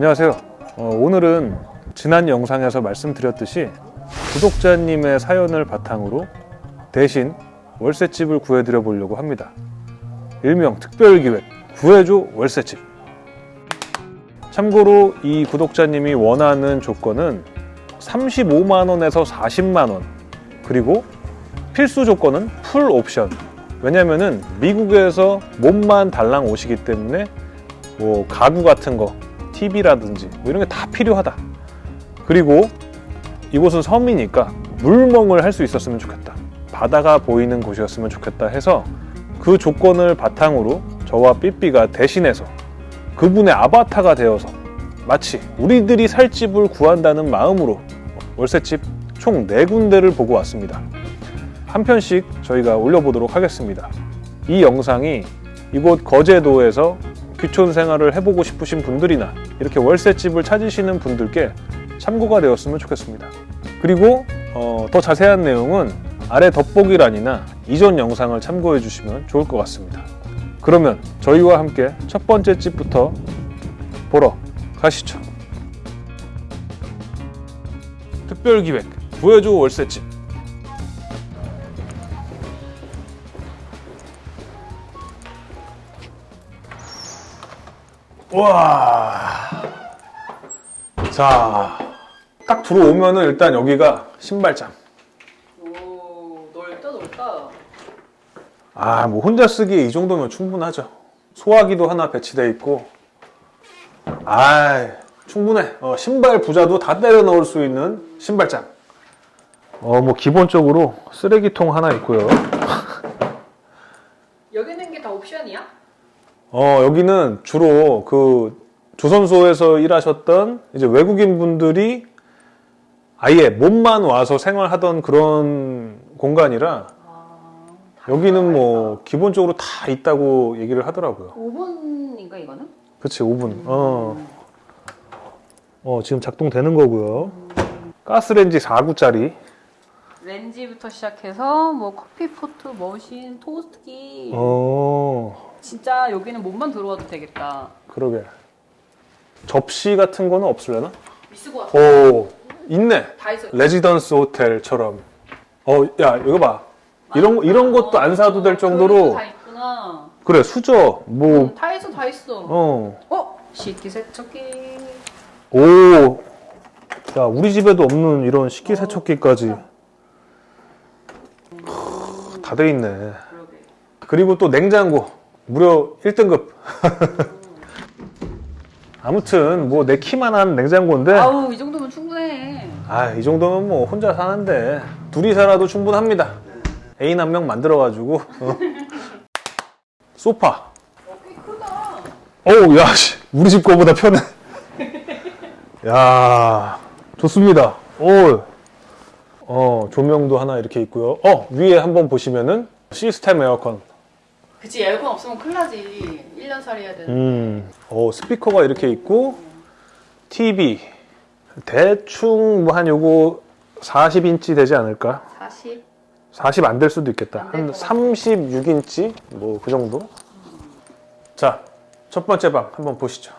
안녕하세요. 어, 오늘은 지난 영상에서 말씀드렸듯이 구독자님의 사연을 바탕으로 대신 월세집을 구해드려 보려고 합니다. 일명 특별기획 구해줘 월세집. 참고로 이 구독자님이 원하는 조건은 35만원에서 40만원 그리고 필수 조건은 풀 옵션 왜냐면은 미국에서 몸만 달랑 오시기 때문에 뭐 가구 같은 거 TV라든지 뭐 이런 게 다 필요하다 그리고 이곳은 섬이니까 물멍을 할 수 있었으면 좋겠다 바다가 보이는 곳이었으면 좋겠다 해서 그 조건을 바탕으로 저와 삐삐가 대신해서 그분의 아바타가 되어서 마치 우리들이 살 집을 구한다는 마음으로 월세집 총 4군데를 보고 왔습니다. 한 편씩 저희가 올려보도록 하겠습니다. 이 영상이 이곳 거제도에서 귀촌 생활을 해보고 싶으신 분들이나 이렇게 월세집을 찾으시는 분들께 참고가 되었으면 좋겠습니다. 그리고 어, 더 자세한 내용은 아래 덧보기란이나 이전 영상을 참고해 주시면 좋을 것 같습니다. 그러면 저희와 함께 첫 번째 집부터 보러 가시죠. 특별기획 구해줘 월세집 와. 자, 딱 들어오면은 일단 여기가 신발장. 오 넓다 넓다 아, 뭐 혼자 쓰기에 이 정도면 충분하죠. 소화기도 하나 배치돼 있고. 아, 충분해. 어, 신발 부자도 다 때려 넣을 수 있는 신발장. 어, 뭐 기본적으로 쓰레기통 하나 있고요. 여기 있는 게 다 옵션이야? 어, 여기는 주로 그 조선소에서 일하셨던 이제 외국인 분들이 아예 몸만 와서 생활하던 그런 공간이라 아, 여기는 뭐 기본적으로 다 있다고 얘기를 하더라고요. 5분인가 이거는? 그치, 5분. 어. 어, 지금 작동되는 거고요. 가스레인지 4구짜리. 렌지부터 시작해서 뭐 커피포트, 머신, 토스트기 어, 진짜 여기는 몸만 들어와도 되겠다 그러게. 접시 같은 거는 없으려나? 있을 것 같아 오, 있네. 다 있어 레지던스 호텔처럼. 어, 야, 이거 봐. 이런, 거- 이런 것도 안 사도 될 정도로. 다 있구나 그래, 수저, 뭐, 응, 다 있어 다 있어 어. 어? 식기세척기 오. 야, 우리 집에도 없는 이런 식기세척기까지. 다 돼 있네. 그러게 그리고 또 냉장고. 무려 1등급. 아무튼, 뭐, 내 키만 한 냉장고인데. 아우 이 정도면 충분해 아, 이 정도면 뭐, 혼자 사는데. 둘이 살아도 충분합니다. 애인 한 명 만들어 가지고. 어. 소파. 어, 꽤 크다 어우, 야, 씨. 우리 집 거보다 편해. 야, 좋습니다. 오. 어, 조명도 하나 이렇게 있고요. 어, 위에 한번 보시면은 시스템 에어컨. 그치 에어컨 없으면 큰일 나지 1년 살이 해야 되는 음, 어, 스피커가 이렇게 있고, TV. 대충 뭐 한 요거 40인치 되지 않을까? 40? 40 안 될 수도 있겠다. 한 36인치? 뭐 그 정도? 자, 첫 번째 방 한번 보시죠.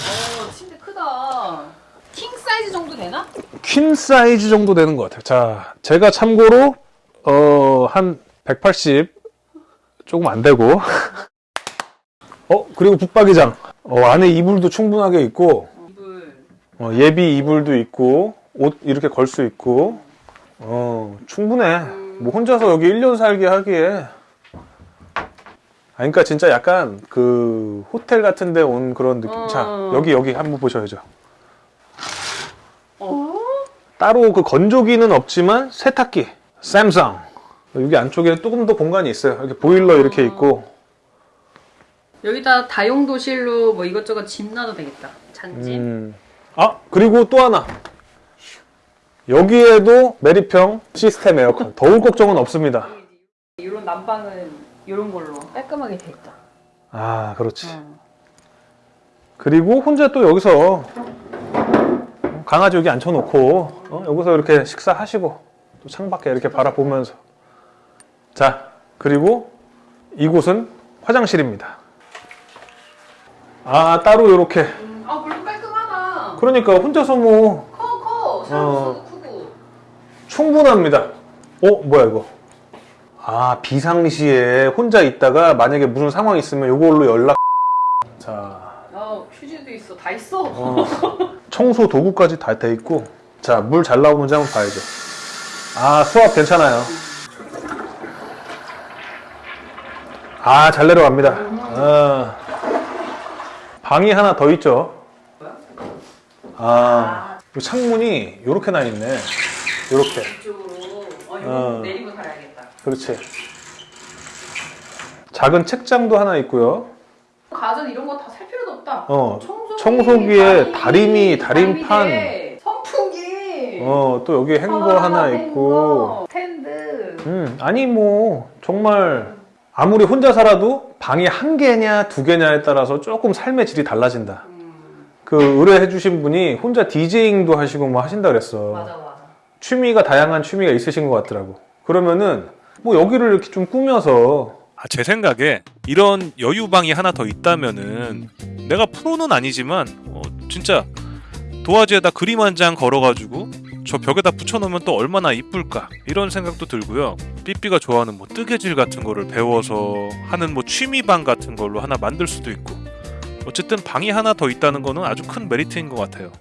어, 침대 크다. king size 정도 되나? queen size 정도 되는 것 같아요. 자, 제가 참고로 어, 한 180 조금 안 되고. 어, 그리고 붙박이장. 어, 안에 이불도 충분하게 있고, 이불. 어, 예비 이불도 있고, 옷 이렇게 걸 수 있고, 어, 충분해. 뭐 혼자서 여기 1년 살게 하기에. 아, 그러니까 진짜 약간 그 호텔 같은 데 온 그런 느낌. 어. 자, 여기, 여기 한번 보셔야죠. 어? 따로 그 건조기는 없지만 세탁기 샘성 여기 안쪽에 조금 더 공간이 있어요 이렇게 보일러 이렇게 있고 여기다 다용도실로 뭐 이것저것 짐 놔도 되겠다. 잔짐. 음. 아 그리고 또 하나 여기에도 매립형 시스템 에어컨 더울 걱정은 없습니다 이런 난방은 이런 걸로 깔끔하게 돼 있다. 아 그렇지 어. 그리고 혼자 또 여기서 강아지 여기 앉혀놓고 어? 여기서 이렇게 식사하시고 또 창밖에 이렇게 바라보면서 자 그리고 이곳은 화장실입니다 아 따로 이렇게 음, 아 물론 깔끔하다. 그러니까 혼자서 뭐 커 커. 크고. 충분합니다. 어 뭐야 이거? 아 비상시에 혼자 있다가 만약에 무슨 상황 있으면 이걸로 연락. 자 아 휴지도 있어. 다 있어. 어, 청소 도구까지 다 돼 있고 자 물 잘 나오는지 한번 봐야죠. 아 수압 괜찮아요. 아 잘 내려갑니다. 아, 방이 하나 더 있죠. 아, 이 창문이 이렇게 나 있네. 이렇게. 어 어. 그렇지. 작은 책장도 하나 있고요. 가전 이런 거 다 살 필요도 없다. 어, 청소기, 청소기에 다리미, 다림판. 다리미대, 선풍기. 어, 또 여기 행거 아, 하나 있고. 스탠드. 음, 아니 뭐 정말 아무리 혼자 살아도 방이 한 개냐 두 개냐에 따라서 조금 삶의 질이 달라진다. 음, 그 의뢰해 주신 분이 혼자 디제잉도 하시고 뭐 하신다 그랬어. 맞아 맞아. 취미가 다양한 취미가 있으신 것 같더라고. 그러면은 뭐 여기를 이렇게 좀 꾸며서 아, 제 생각에 이런 여유방이 하나 더 있다면은 내가 프로는 아니지만 어, 진짜 도화지에다 그림 한 장 걸어가지고 저 벽에다 붙여놓으면 또 얼마나 이쁠까 이런 생각도 들고요. 삐삐가 좋아하는 뭐 뜨개질 같은 거를 배워서 하는 뭐 취미방 같은 걸로 하나 만들 수도 있고 어쨌든 방이 하나 더 있다는 거는 아주 큰 메리트인 것 같아요.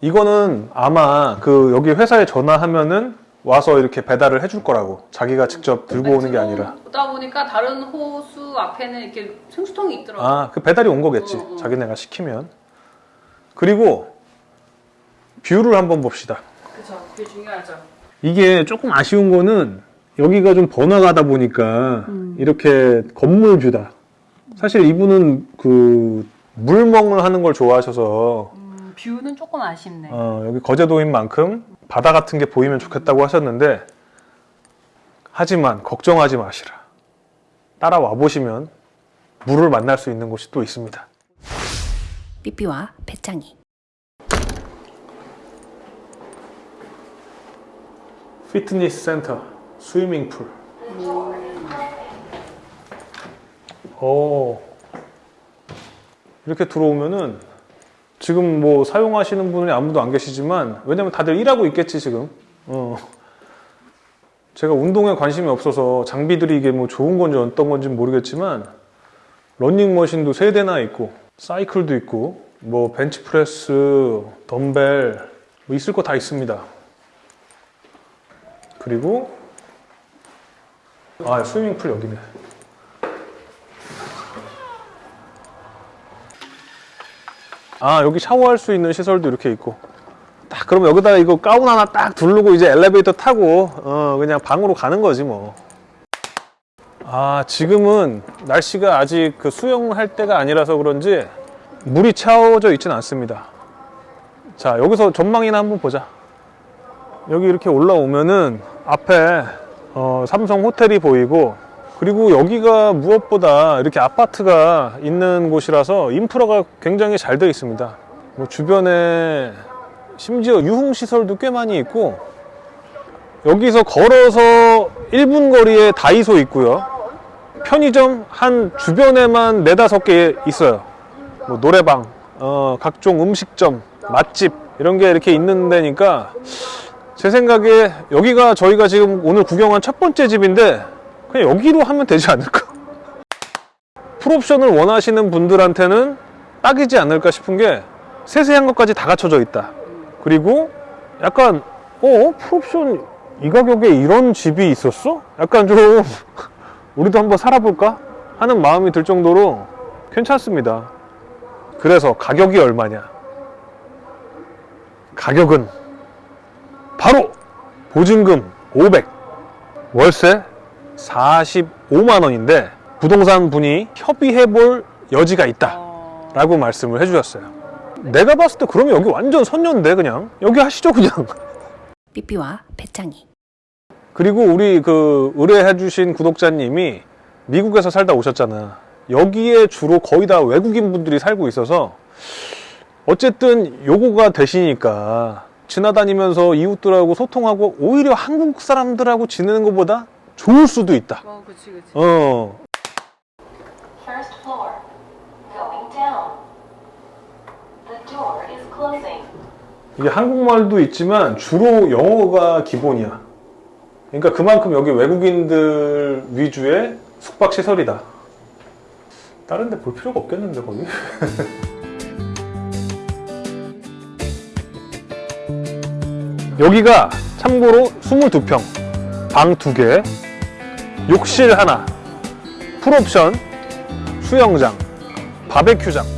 이거는 아마 그 여기 회사에 전화하면은 와서 이렇게 배달을 해줄 거라고 자기가 직접 들고 오는 게 아니라 오다 보니까 다른 호수 앞에는 이렇게 생수통이 있더라고. 요아그 배달이 온 거겠지 어, 어. 자기네가 시키면 그리고 view를 한번 봅시다 그쵸. 그게 중요하죠. 이게 조금 아쉬운 거는 여기가 좀 번화가다 보니까 이렇게 건물 view다 사실 이분은 그 물멍을 하는 걸 좋아하셔서 음, view는 조금 아쉽네. 어, 여기 거제도인 만큼 바다 같은 게 보이면 좋겠다고 하셨는데 하지만 걱정하지 마시라. 따라와 보시면 물을 만날 수 있는 곳이 또 있습니다. 삐삐와 배짱이 피트니스 센터, swimming pool. 오. 이렇게 들어오면은 지금 뭐 사용하시는 분이 아무도 안 계시지만 왜냐면 다들 일하고 있겠지 지금. 어. 제가 운동에 관심이 없어서 장비들이 이게 뭐 좋은 건지 어떤 건지 모르겠지만 러닝머신도 세 대나 있고 사이클도 있고 뭐 벤치프레스, 덤벨 뭐 있을 거 다 있습니다. 그리고 아 스위밍풀 여기네. 아 여기 샤워할 수 있는 시설도 이렇게 있고 딱 그러면 여기다가 이거 가운 하나 딱 두르고 이제 엘리베이터 타고 어 그냥 방으로 가는 거지 뭐. 아 지금은 날씨가 아직 그 수영할 때가 아니라서 그런지 물이 차오져 있지는 않습니다. 자 여기서 전망이나 한번 보자. 여기 이렇게 올라오면은 앞에 어, 삼성 호텔이 보이고 그리고 여기가 무엇보다 이렇게 아파트가 있는 곳이라서 인프라가 굉장히 잘 되어 있습니다. 뭐 주변에 심지어 유흥 시설도 꽤 많이 있고 여기서 걸어서 1분 거리에 다이소 있고요. 편의점 한 주변에만 네다섯 개 있어요. 뭐 노래방, 어, 각종 음식점, 맛집 이런 게 이렇게 있는 데니까 제 생각에 여기가 저희가 지금 오늘 구경한 첫 번째 집인데 그냥 여기로 하면 되지 않을까? 풀옵션을 원하시는 분들한테는 딱이지 않을까 싶은 게 세세한 것까지 다 갖춰져 있다. 그리고 약간 어? 풀옵션 이 가격에 이런 집이 있었어? 약간 좀 우리도 한번 살아볼까? 하는 마음이 들 정도로 괜찮습니다. 그래서 가격이 얼마냐? 가격은 바로 보증금 500, 월세 45만 원인데 부동산 분이 협의해 볼 여지가 있다 어, 라고 말씀을 해주셨어요. 내가 봤을 때 그러면 여기 완전 선녀인데 그냥 여기 하시죠 그냥. 삐삐와 배짱이 그리고 우리 그 의뢰해 주신 구독자님이 미국에서 살다 오셨잖아. 여기에 주로 거의 다 외국인 분들이 살고 있어서 어쨌든 요거가 되시니까 지나다니면서 이웃들하고 소통하고 오히려 한국 사람들하고 지내는 것보다 좋을 수도 있다. 어, 그치 그치. 어, First floor. Going door is closing. 이게 한국말도 있지만 주로 영어가 기본이야. 그러니까 그만큼 여기 외국인들 위주의 숙박 시설이다. 다른 데 볼 필요가 없겠는데 거기? 여기가 참고로 22평, 방 2개, 욕실 하나, 풀옵션, 수영장, 바베큐장